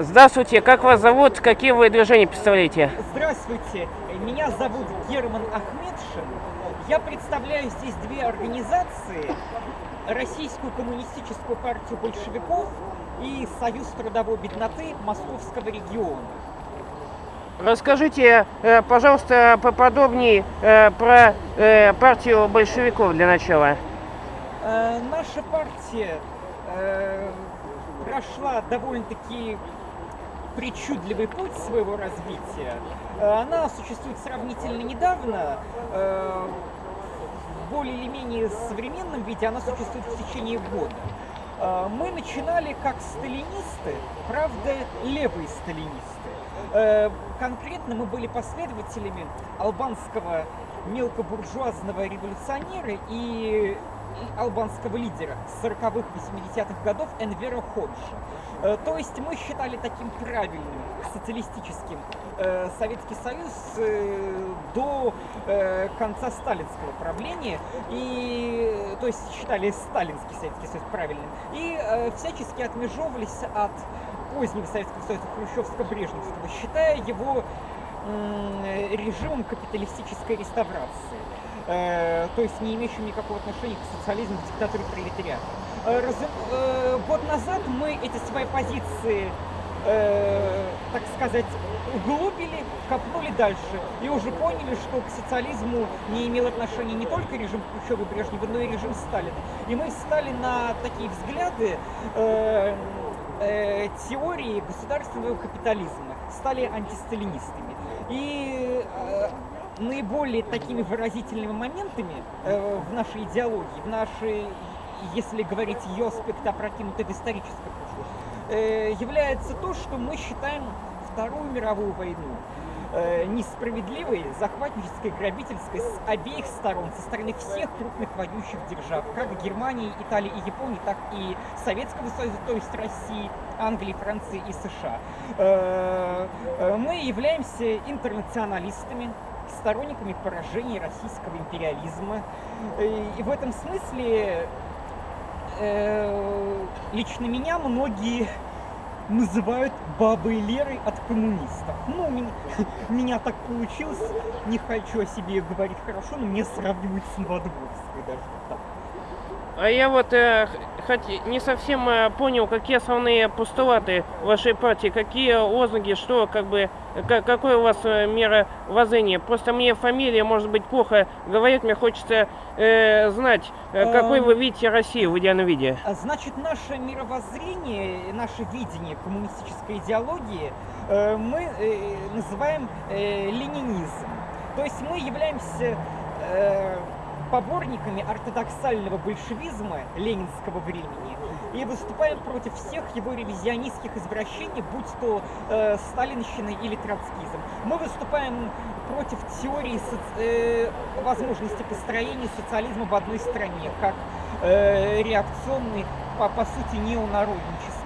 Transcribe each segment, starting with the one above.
Здравствуйте, как вас зовут, какие вы движения представляете? Здравствуйте, меня зовут Герман Ахмедшин. Я представляю здесь две организации. Российскую коммунистическую партию большевиков и Союз трудовой бедноты Московского региона. Расскажите, э, пожалуйста, поподробнее э, про э, партию большевиков для начала. Наша партия прошла довольно-таки причудливый путь своего развития. Она существует сравнительно недавно, в более или менее современном виде она существует в течение года. Э, мы начинали как сталинисты, правда, левые сталинисты. Э, конкретно мы были последователями албанского мелкобуржуазного революционера и албанского лидера 40-х, 80-х годов Энвера Ходжа. Э, то есть мы считали таким правильным социалистическим э, Советский Союз э, до конца сталинского правления, и, то есть считали сталинский Советский Союз правильным, и всячески отмежевывались от позднего Советского Союза Хрущевско-Брежневского, считая его режимом капиталистической реставрации. Э, то есть не имеющим никакого отношения к социализму, к диктатуре пролетариата. Э, раз, э, год назад мы эти свои позиции, э, так сказать, углубили, копнули дальше и уже поняли, что к социализму не имел отношения не только режим Хрущева Брежнева, но и режим Сталина. И мы встали на такие взгляды э, э, теории государственного капитализма, стали антисталинистами. И э, наиболее такими выразительными моментами э, в нашей идеологии, в нашей, если говорить ее аспект в историческое прошлое, э, является то, что мы считаем Вторую мировую войну э, несправедливой, захватнической, грабительской с обеих сторон, со стороны всех крупных воюющих держав, как Германии, Италии и Японии, так и Советского Союза, то есть России, Англии, Франции и США. Э, э, мы являемся интернационалистами, сторонниками поражения российского империализма. И в этом смысле э, лично меня многие называют бабой Лерой от коммунистов. Ну, меня, меня так получилось, не хочу о себе говорить хорошо, но мне сравнивают с Новодворской даже так. А я вот э, хоть не совсем э, понял, какие основные постулаты вашей партии, какие лозунги, что, как бы, как, какое у вас э, мировоззрение. Просто мне фамилия, может быть, плохо говорит, мне хочется э, знать, э, какой вы видите Россию в идеальном виде. А значит, наше мировоззрение, наше видение коммунистической идеологии э, мы э, называем э, ленинизм. То есть мы являемся... Э, поборниками ортодоксального большевизма ленинского времени и выступаем против всех его ревизионистских извращений, будь то э, сталинщина или троцкизм. Мы выступаем против теории соци... э, возможности построения социализма в одной стране, как э, реакционный, по, по сути, неонародничество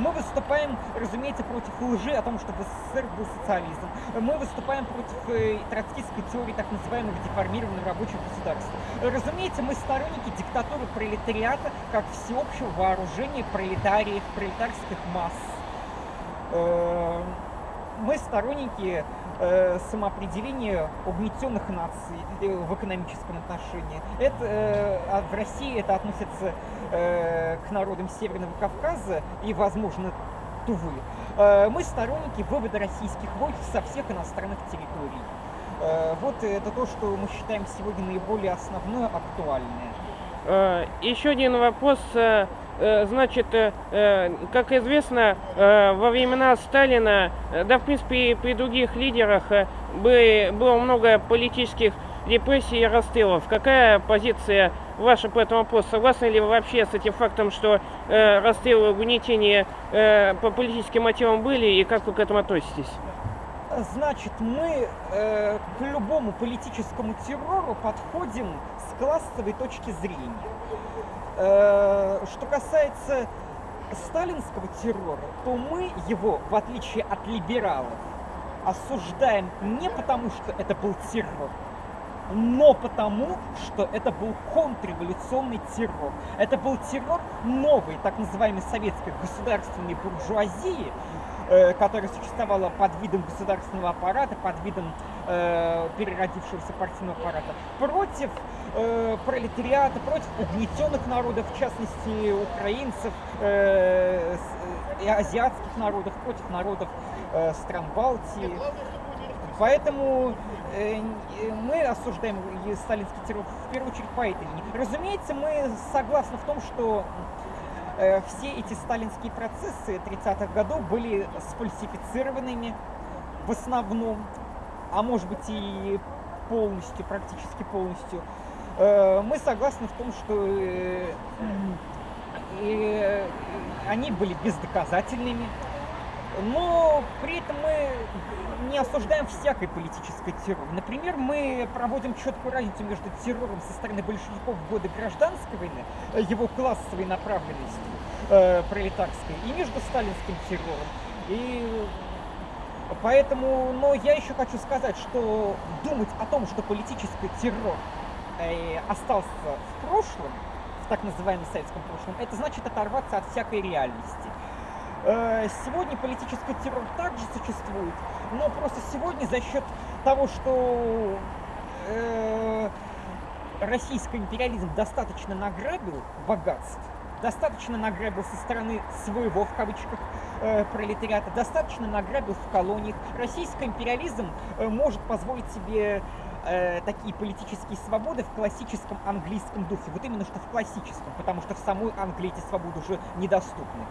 мы выступаем, разумеется, против лжи о том, что в СССР был социализм. Мы выступаем против э, троцкистской теории так называемых деформированных рабочих государств. Разумеется, мы сторонники диктатуры пролетариата как всеобщего вооружения пролетариев, пролетарских масс. Э, мы сторонники э, самоопределения угнетенных наций э, в экономическом отношении. Это, э, а в России это относится э, к народам Северного Кавказа и, возможно, Тувы. Мы сторонники вывода российских войск со всех иностранных территорий. Вот это то, что мы считаем сегодня наиболее основное, актуальное. Э, еще один вопрос э, Э, значит, как известно, во времена Сталина, да, в принципе, и при других лидерах было много политических репрессий и расстрелов. Какая позиция ваша по этому вопросу? Согласны ли вы вообще с этим фактом, что расстрелы, угнетения по политическим мотивам были, и как вы к этому относитесь? Значит, мы э, к любому политическому террору подходим с классовой точки зрения. Э, что касается сталинского террора, то мы его, в отличие от либералов, осуждаем не потому, что это был террор, но потому, что это был контрреволюционный террор. Это был террор новой, так называемой советской государственной буржуазии, э, которая существовала под видом государственного аппарата, под видом э, переродившегося партийного аппарата, против э, пролетариата, против угнетенных народов, в частности украинцев э, и азиатских народов, против народов э, стран Балтии. Поэтому э, мы осуждаем сталинский террор в первую очередь по этой линии. Разумеется, мы согласны в том, что э, все эти сталинские процессы 30-х годов были сфальсифицированными в основном, а может быть и полностью, практически полностью. Э, мы согласны в том, что э, э, они были бездоказательными, но при этом мы не осуждаем всякой политической террор. Например, мы проводим четкую разницу между террором со стороны большевиков в годы гражданской войны, э, его классовой направленности э, пролетарской, и между сталинским террором. И поэтому, но я еще хочу сказать, что думать о том, что политический террор э, остался в прошлом, в так называемом советском прошлом, это значит оторваться от всякой реальности. Э, сегодня политический террор также существует, но просто сегодня за счет того, что э, российский империализм достаточно награбил богатств, достаточно награбил со стороны своего, в кавычках, э, пролетариата, достаточно награбил в колониях. Российский империализм может позволить себе э, такие политические свободы в классическом английском духе. Вот именно что в классическом, потому что в самой Англии эти свободы уже недоступны.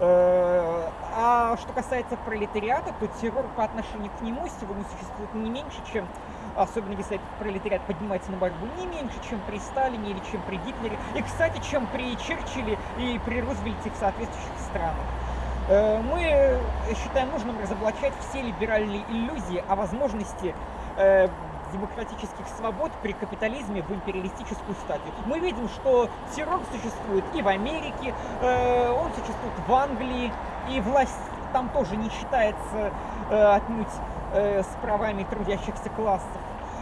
Э, а что касается пролетариата, то террор по отношению к нему сегодня существует не меньше, чем особенно если пролетариат поднимается на борьбу, не меньше, чем при Сталине или чем при Гитлере, и, кстати, чем при Черчилле и при Рузвельте в соответствующих странах. Э, мы считаем нужным разоблачать все либеральные иллюзии о возможности э, демократических свобод при капитализме в империалистическую стадию. Мы видим, что террор существует и в Америке, э, он существует в Англии, и власть там тоже не считается э, отнюдь э, с правами трудящихся классов.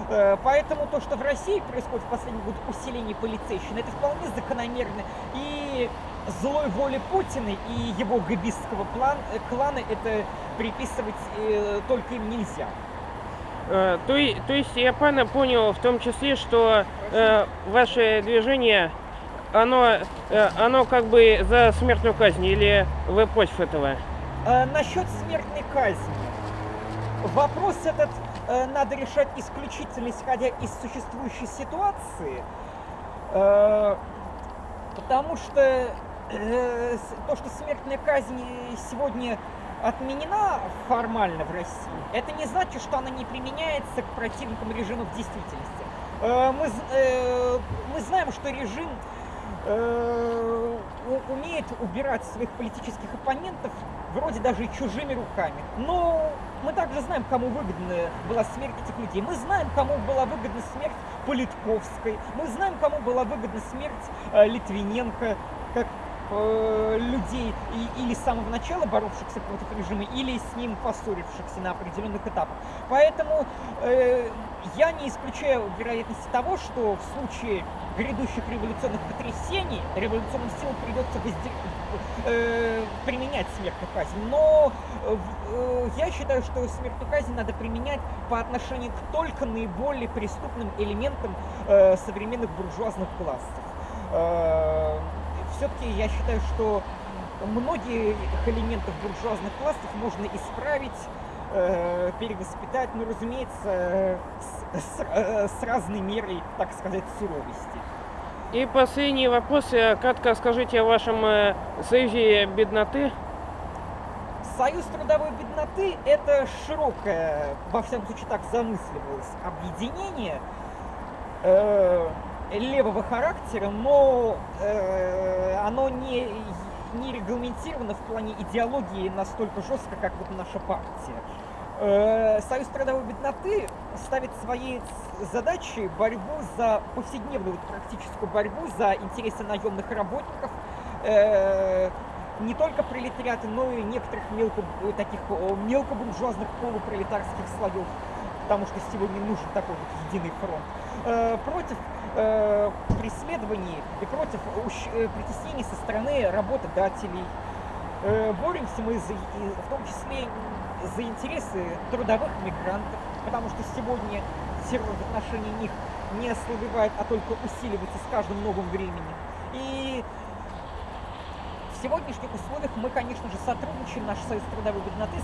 Э, поэтому то, что в России происходит в последние годы усиление полицейщины, это вполне закономерно. И злой воли Путина и его габистского план, э, клана это приписывать э, только им нельзя. Э, то, то есть я правильно понял в том числе, что э, ваше движение, оно, э, оно как бы за смертную казнь или вы против этого? Э, насчет смертной казни. Вопрос этот э, надо решать исключительно исходя из существующей ситуации, э, потому что то, что смертная казнь сегодня отменена формально в России, это не значит, что она не применяется к противникам режима в действительности. Э, мы, э, мы знаем, что режим э, умеет убирать своих политических оппонентов вроде даже чужими руками. Но мы также знаем, кому выгодна была смерть этих людей. Мы знаем, кому была выгодна смерть Политковской. Мы знаем, кому была выгодна смерть Литвиненко, э, людей и, или с самого начала боровшихся против режима, или с ним поссорившихся на определенных этапах. Поэтому э, я не исключаю вероятности того, что в случае грядущих революционных потрясений революционным силам придется воздер... э, применять смертную казнь. Но э, я считаю, что смертную казнь надо применять по отношению к только наиболее преступным элементам э, современных буржуазных классов. Э, все-таки я считаю, что многие элементов буржуазных классов можно исправить, э, перевоспитать, но, разумеется, с, с, э, с разной мерой, так сказать, суровости. И последний вопрос. Э, кратко скажите о вашем э, союзе бедноты. Союз трудовой бедноты – это широкое, во всяком случае так замысливалось, объединение, э, левого характера, но э, оно не, не регламентировано в плане идеологии настолько жестко, как вот наша партия. Э, Союз трудовой бедноты ставит своей задачей борьбу за повседневную вот, практическую борьбу за интересы наемных работников, э, не только пролетариаты, но и некоторых мелко, таких мелкобуржуазных полупролетарских слоев, потому что сегодня нужен такой вот единый фронт, э, против э, преследований и против э, притеснений со стороны работодателей. Боремся мы за, в том числе за интересы трудовых мигрантов, потому что сегодня террор в отношении них не ослабевает, а только усиливается с каждым новым временем. И в сегодняшних условиях мы, конечно же, сотрудничаем, наш Союз трудовой бедноты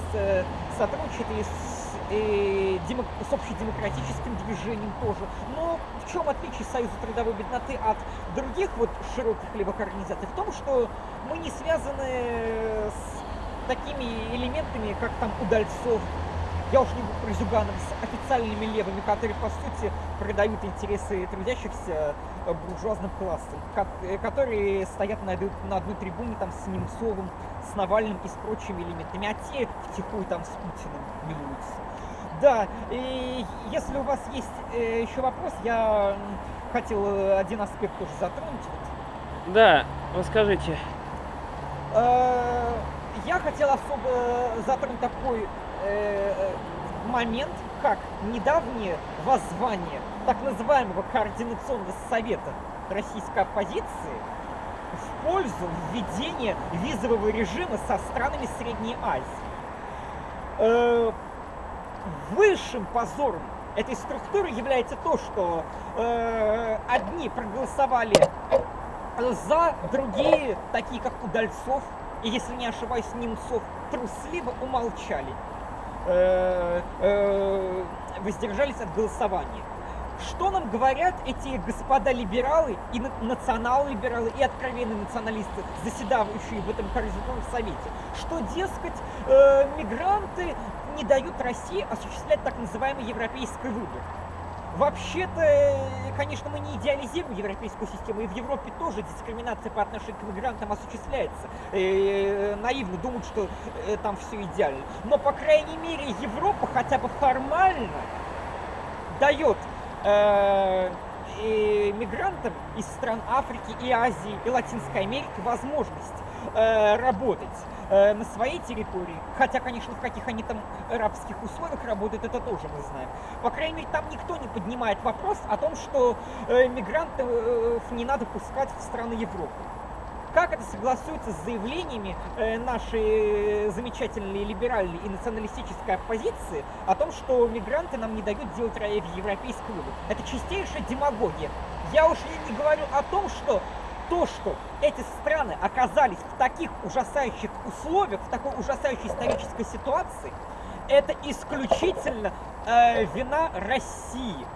сотрудничает и с, и демок, с общедемократическим движением тоже. Но в чем отличие Союза трудовой бедноты от других вот широких левых организаций? В том, что мы не связаны с такими элементами, как там удальцов, я уж не говорю про Зюганов, с официальными левыми, которые, по сути, продают интересы трудящихся э, буржуазным классом, э, которые стоят на, на одной трибуне там с Немцовым, с Навальным и с прочими элементами, а те втихую там с Путиным милуются. Да, и если у вас есть э, еще вопрос, я хотел один аспект тоже затронуть. Да, расскажите. Я хотел особо затронуть такой момент, как недавнее воззвание так называемого координационного совета российской оппозиции в пользу введения визового режима со странами Средней Азии. Э, высшим позором этой структуры является то, что э, одни проголосовали за, другие, такие как Удальцов, и если не ошибаюсь, Немцов, трусливо умолчали. Э, э, воздержались от голосования. Что нам говорят эти господа либералы и национал-либералы и откровенные националисты, заседавшие в этом Координационном совете? Что, дескать, э, мигранты не дают России осуществлять так называемый европейский выбор. Вообще-то, конечно, мы не идеализируем европейскую систему, и в Европе тоже дискриминация по отношению к мигрантам осуществляется. И, э, наивно думать, что э, там все идеально. Но, по крайней мере, Европа хотя бы формально дает э, мигрантам из стран Африки и Азии и Латинской Америки возможность э, работать э, на своей территории. Хотя, конечно, в каких они там рабских условиях работают, это тоже мы знаем. По крайней мере, там никто не поднимает вопрос о том, что э, мигрантов э, не надо пускать в страны Европы. Как это согласуется с заявлениями нашей замечательной либеральной и националистической оппозиции о том, что мигранты нам не дают делать европейский выбор? Это чистейшая демагогия. Я уж не говорю о том, что то, что эти страны оказались в таких ужасающих условиях, в такой ужасающей исторической ситуации, это исключительно э, вина России.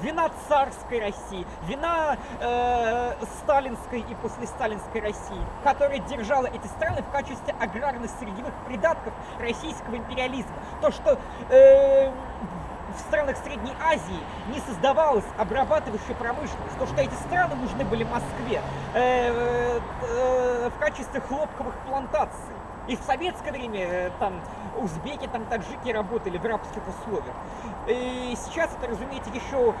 Вина царской России, вина э, сталинской и послесталинской России, которая держала эти страны в качестве аграрно-сырьевых придатков российского империализма. То, что э, в странах Средней Азии не создавалась обрабатывающая промышленность, то что эти страны нужны были Москве э, э, в качестве хлопковых плантаций. И в советское время э, там узбеки, там таджики работали в рабских условиях. И сейчас это, разумеется, еще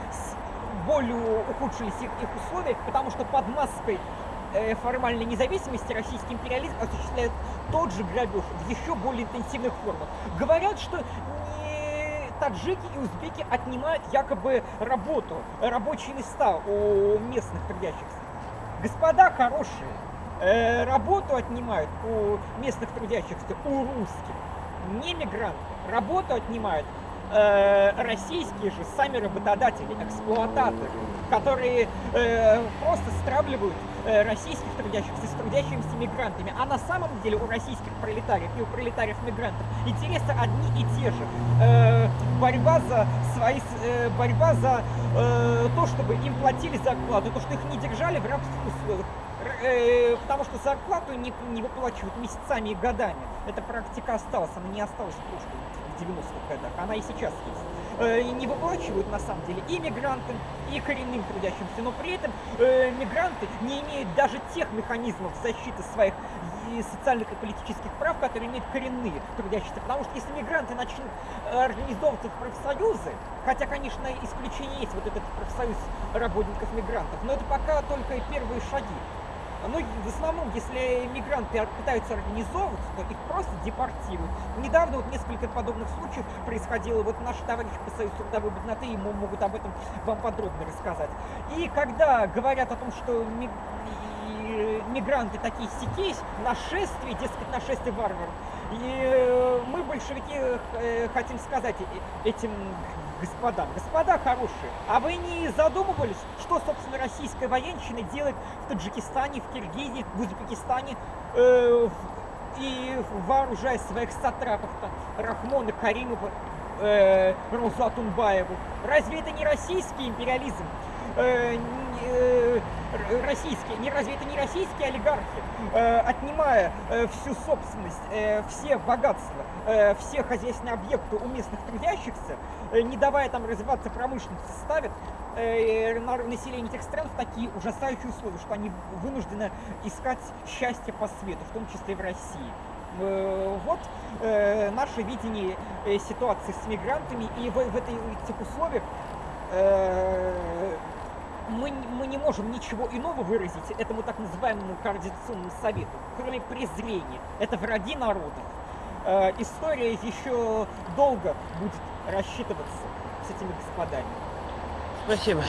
более ухудшились их, их условия, потому что под маской э, формальной независимости российский империализм осуществляет тот же грабеж в еще более интенсивных формах. Говорят, что таджики и узбеки отнимают якобы работу, рабочие места у местных трудящихся. Господа хорошие, э, работу отнимают у местных трудящихся, у русских, не мигранты. Работу отнимают э, российские же сами работодатели, эксплуататоры, которые э, просто стравливают российских трудящихся с трудящимися мигрантами. А на самом деле у российских пролетариев и у пролетариев-мигрантов интересы одни и те же. Э, борьба за свои, э, борьба за э, то, чтобы им платили зарплату, то, что их не держали в рабских условиях э, потому что зарплату не, не выплачивают месяцами и годами. Эта практика осталась, она не осталась в прошлом. 90-х годах, она и сейчас есть. Э, не выплачивают на самом деле и мигрантам, и коренным трудящимся, но при этом э, мигранты не имеют даже тех механизмов защиты своих социальных и политических прав, которые имеют коренные трудящиеся. Потому что если мигранты начнут э, организовываться в профсоюзы, хотя, конечно, исключение есть, вот этот профсоюз работников-мигрантов, но это пока только первые шаги. Ну, в основном, если мигранты пытаются организовываться, то их просто депортируют. Недавно вот несколько подобных случаев происходило. Вот наши товарищи по Союзу трудовой бедноты ему могут об этом вам подробно рассказать. И когда говорят о том, что мигранты такие сикись, нашествие, дескать, нашествие варваров. И э, мы, большевики, э, хотим сказать э, этим господам, господа хорошие, а вы не задумывались, что, собственно, российская военщина делает в Таджикистане, в Киргизии, в Узбекистане, э, и вооружая своих сатрапов, там, Рахмона Каримова, э, Розу Атунбаеву. Разве это не российский империализм? Э, э, российские, не разве это не российские олигархи, э, отнимая всю собственность, все богатства, э, все хозяйственные объекты у местных трудящихся, не давая там развиваться промышленности, ставят население этих стран в такие ужасающие условия, что они вынуждены искать счастье по свету, в том числе и в России. Вот э, наше видение ситуации с мигрантами, и в, этой, этих условиях мы, мы не можем ничего иного выразить этому так называемому координационному совету, кроме презрения. Это враги народов. Э, история еще долго будет рассчитываться с этими господами. Спасибо.